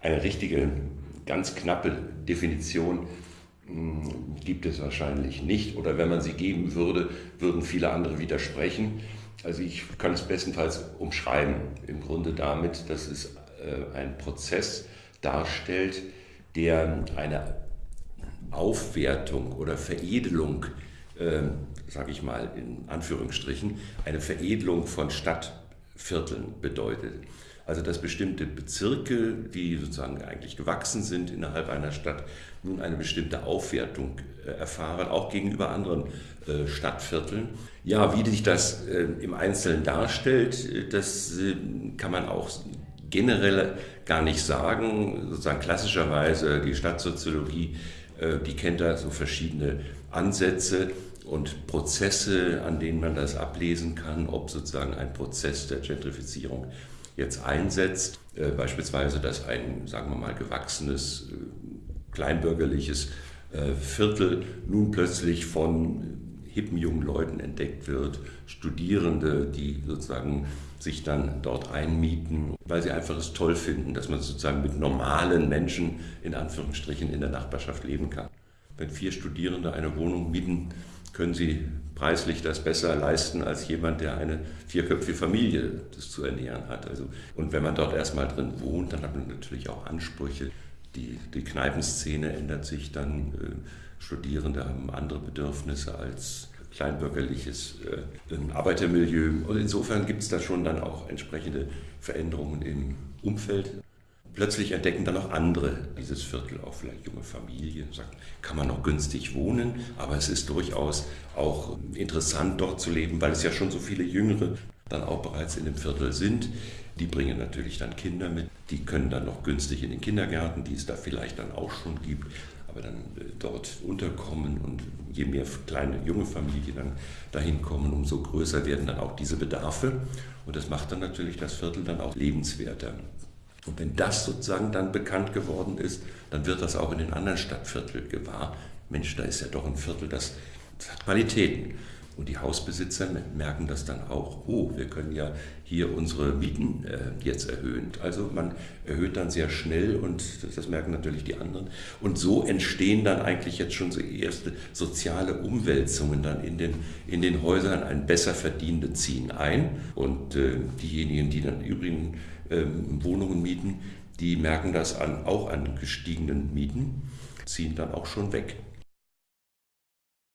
Eine richtige, ganz knappe Definition hm, gibt es wahrscheinlich nicht. Oder wenn man sie geben würde, würden viele andere widersprechen. Also ich kann es bestenfalls umschreiben, im Grunde damit, dass es äh, ein Prozess darstellt, der eine Aufwertung oder Veredelung, äh, sage ich mal in Anführungsstrichen, eine Veredelung von Stadtvierteln bedeutet. Also dass bestimmte Bezirke, die sozusagen eigentlich gewachsen sind innerhalb einer Stadt, nun eine bestimmte Aufwertung äh, erfahren, auch gegenüber anderen äh, Stadtvierteln. Ja, wie sich das äh, im Einzelnen darstellt, das kann man auch generell gar nicht sagen. Sozusagen klassischerweise die Stadtsoziologie, die kennt da so verschiedene Ansätze und Prozesse, an denen man das ablesen kann, ob sozusagen ein Prozess der Gentrifizierung jetzt einsetzt. Beispielsweise, dass ein, sagen wir mal, gewachsenes kleinbürgerliches äh, Viertel nun plötzlich von hippen jungen Leuten entdeckt wird, Studierende, die sozusagen sich dann dort einmieten, weil sie einfach es toll finden, dass man sozusagen mit normalen Menschen in Anführungsstrichen in der Nachbarschaft leben kann. Wenn vier Studierende eine Wohnung mieten, können sie preislich das besser leisten als jemand, der eine vierköpfige Familie das zu ernähren hat. Also, und wenn man dort erstmal drin wohnt, dann hat man natürlich auch Ansprüche die, die Kneipenszene ändert sich dann. Äh, Studierende haben andere Bedürfnisse als kleinbürgerliches äh, Arbeitermilieu. Und insofern gibt es da schon dann auch entsprechende Veränderungen im Umfeld. Plötzlich entdecken dann auch andere dieses Viertel, auch vielleicht junge Familien, sagt, kann man noch günstig wohnen, aber es ist durchaus auch interessant dort zu leben, weil es ja schon so viele Jüngere dann auch bereits in dem Viertel sind. Die bringen natürlich dann Kinder mit, die können dann noch günstig in den Kindergärten, die es da vielleicht dann auch schon gibt, aber dann äh, dort unterkommen und je mehr kleine junge Familien dann dahin kommen, umso größer werden dann auch diese Bedarfe und das macht dann natürlich das Viertel dann auch lebenswerter. Und wenn das sozusagen dann bekannt geworden ist, dann wird das auch in den anderen Stadtvierteln gewahr. Mensch, da ist ja doch ein Viertel, das, das hat Qualitäten. Und die Hausbesitzer merken das dann auch. Oh, wir können ja hier unsere Mieten äh, jetzt erhöhen. Also man erhöht dann sehr schnell und das, das, merken natürlich die anderen. Und so entstehen dann eigentlich jetzt schon so erste soziale Umwälzungen dann in den, in den Häusern. Ein besser Verdienende ziehen ein und äh, diejenigen, die dann übrigen äh, Wohnungen mieten, die merken das an, auch an gestiegenen Mieten, ziehen dann auch schon weg.